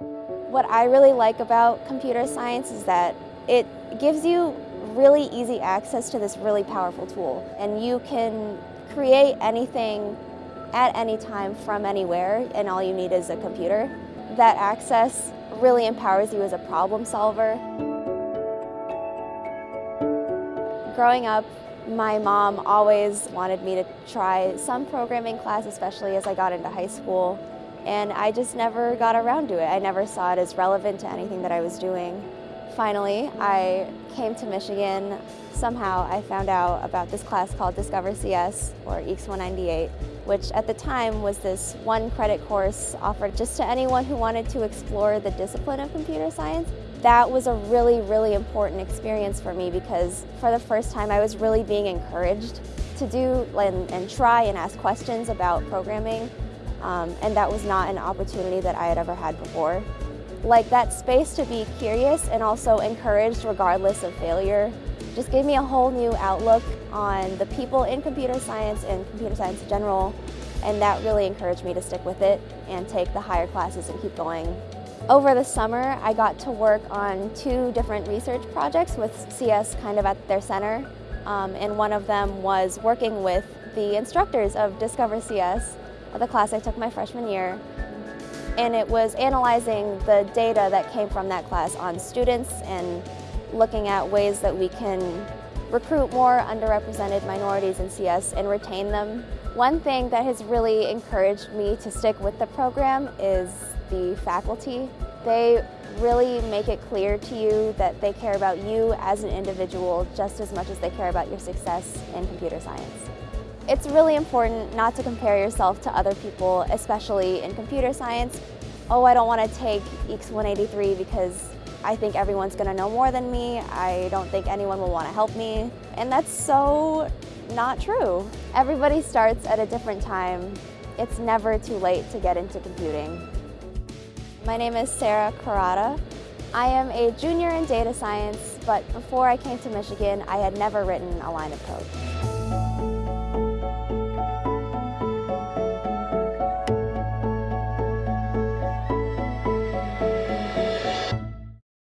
What I really like about computer science is that it gives you really easy access to this really powerful tool and you can create anything at any time from anywhere and all you need is a computer. That access really empowers you as a problem solver. Growing up, my mom always wanted me to try some programming class, especially as I got into high school, and I just never got around to it. I never saw it as relevant to anything that I was doing. Finally, I came to Michigan. Somehow I found out about this class called Discover CS, or EECS 198, which at the time was this one credit course offered just to anyone who wanted to explore the discipline of computer science. That was a really, really important experience for me because for the first time I was really being encouraged to do and, and try and ask questions about programming um, and that was not an opportunity that I had ever had before. Like that space to be curious and also encouraged regardless of failure just gave me a whole new outlook on the people in computer science and computer science in general and that really encouraged me to stick with it and take the higher classes and keep going. Over the summer, I got to work on two different research projects with CS kind of at their center. Um, and one of them was working with the instructors of Discover CS, the class I took my freshman year. And it was analyzing the data that came from that class on students and looking at ways that we can recruit more underrepresented minorities in CS and retain them. One thing that has really encouraged me to stick with the program is the faculty. They really make it clear to you that they care about you as an individual just as much as they care about your success in computer science. It's really important not to compare yourself to other people, especially in computer science. Oh, I don't want to take EECS 183 because I think everyone's going to know more than me. I don't think anyone will want to help me. And that's so not true. Everybody starts at a different time. It's never too late to get into computing. My name is Sarah Karada. I am a junior in data science, but before I came to Michigan, I had never written a line of code.